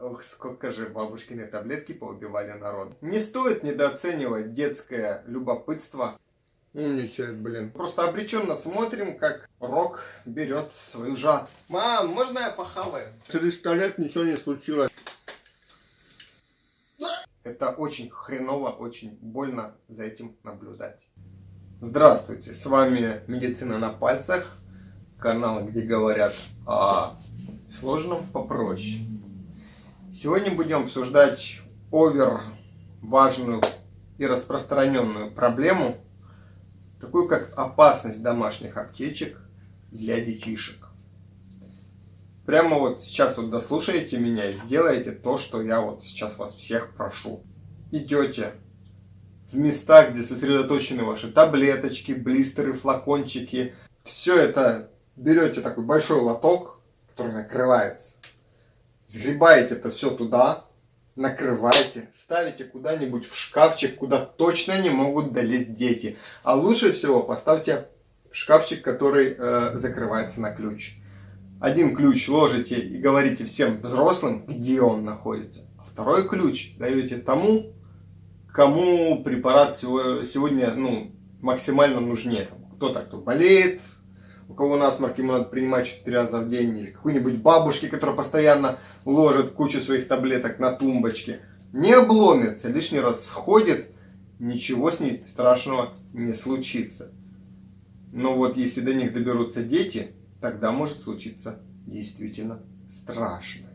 Ох, сколько же бабушкины таблетки поубивали народ. Не стоит недооценивать детское любопытство. Умничает, блин. Просто обреченно смотрим, как Рок берет свою жатву. Мам, можно я похаваю? Через сто лет ничего не случилось. Это очень хреново, очень больно за этим наблюдать. Здравствуйте, с вами Медицина на пальцах. Канал, где говорят о сложном попроще. Сегодня будем обсуждать овер важную и распространенную проблему, такую как опасность домашних аптечек для детишек. Прямо вот сейчас вот дослушаете меня и сделаете то, что я вот сейчас вас всех прошу. Идете в места, где сосредоточены ваши таблеточки, блистеры, флакончики. Все это берете такой большой лоток, который накрывается Сгребаете это все туда, накрываете, ставите куда-нибудь в шкафчик, куда точно не могут долезть дети. А лучше всего поставьте в шкафчик, который э, закрывается на ключ. Один ключ ложите и говорите всем взрослым, где он находится. А второй ключ даете тому, кому препарат сегодня ну, максимально нужнее. Кто-то, кто болеет, у кого насморк, ему надо принимать 4 раза в день, или какой-нибудь бабушке, которая постоянно ложит кучу своих таблеток на тумбочке, не обломится, лишний раз сходит, ничего с ней страшного не случится. Но вот если до них доберутся дети, тогда может случиться действительно страшное.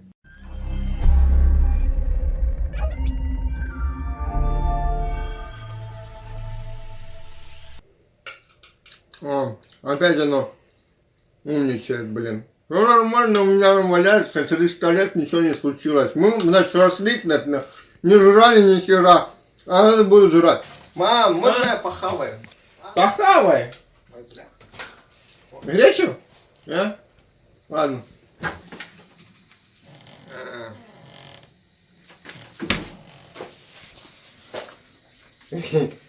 О, опять оно Умничает, блин. Ну нормально, у меня валяется, через сто лет ничего не случилось. Мы, значит, росли, не жрали ни хера, а это буду жрать. Мам, можно а? я похаваю? Похавай. Гречу? А? Ладно.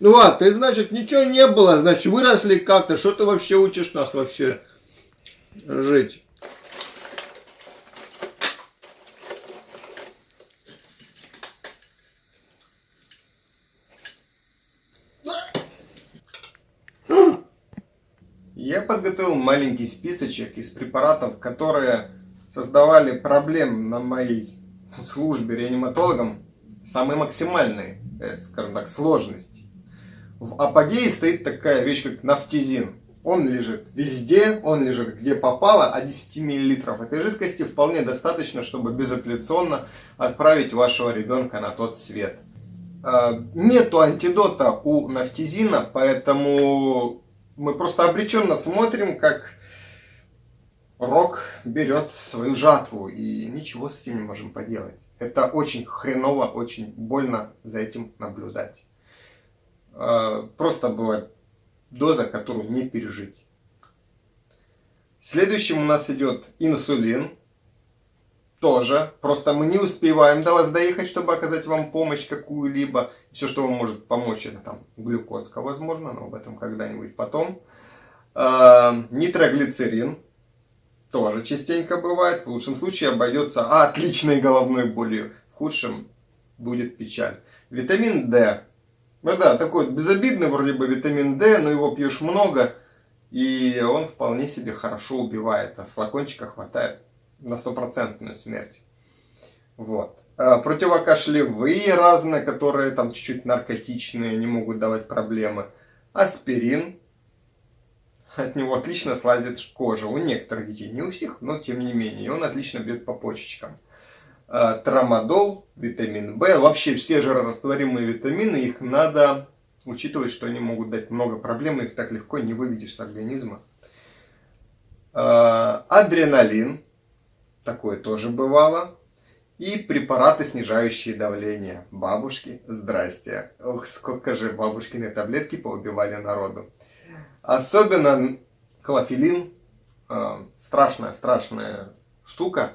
Ну ладно, ты, значит, ничего не было, значит, выросли как-то. Что ты вообще учишь нас вообще жить? Я подготовил маленький списочек из препаратов, которые создавали проблем на моей службе реаниматологом, самые максимальные, скажем так, сложности. В апогее стоит такая вещь, как нафтизин. Он лежит везде, он лежит где попало, а 10 мл этой жидкости вполне достаточно, чтобы безапелляционно отправить вашего ребенка на тот свет. А, нету антидота у нафтизина, поэтому мы просто обреченно смотрим, как Рок берет свою жатву, и ничего с этим не можем поделать. Это очень хреново, очень больно за этим наблюдать. А, просто бывает доза, которую не пережить. Следующим у нас идет инсулин. Тоже. Просто мы не успеваем до вас доехать, чтобы оказать вам помощь какую-либо. Все, что вам может помочь, это там глюкозка, возможно, но об этом когда-нибудь потом. А, нитроглицерин. Тоже частенько бывает. В лучшем случае обойдется отличной головной болью. В худшем будет печаль. Витамин D ну да, такой безобидный вроде бы витамин D, но его пьешь много, и он вполне себе хорошо убивает. А флакончика хватает на стопроцентную смерть. Вот. А противокашлевые разные, которые там чуть-чуть наркотичные, не могут давать проблемы. Аспирин. От него отлично слазит кожа. У некоторых детей, не у всех, но тем не менее. Он отлично бьет по почечкам. Э, трамадол, витамин В, вообще все жирорастворимые витамины, их надо учитывать, что они могут дать много проблем, их так легко не выведешь с организма. Э, адреналин, такое тоже бывало. И препараты, снижающие давление. Бабушки, здрасте. Ох, сколько же бабушкины таблетки поубивали народу. Особенно клофелин. Э, страшная, страшная штука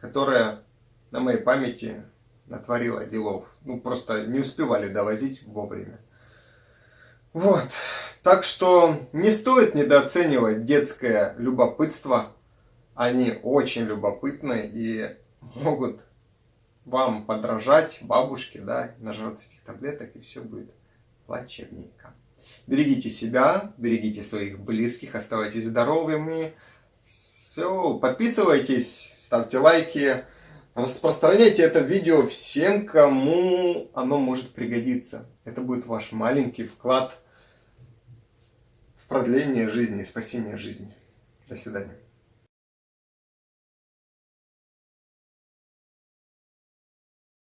которая на моей памяти натворила делов. Ну, просто не успевали довозить вовремя. Вот. Так что не стоит недооценивать детское любопытство. Они очень любопытны и могут вам подражать, бабушке, да, нажраться этих таблеток, и все будет плачевненько. Берегите себя, берегите своих близких, оставайтесь здоровыми. Все, подписывайтесь, ставьте лайки, распространяйте это видео всем, кому оно может пригодиться. Это будет ваш маленький вклад в продление жизни спасение жизни. До свидания.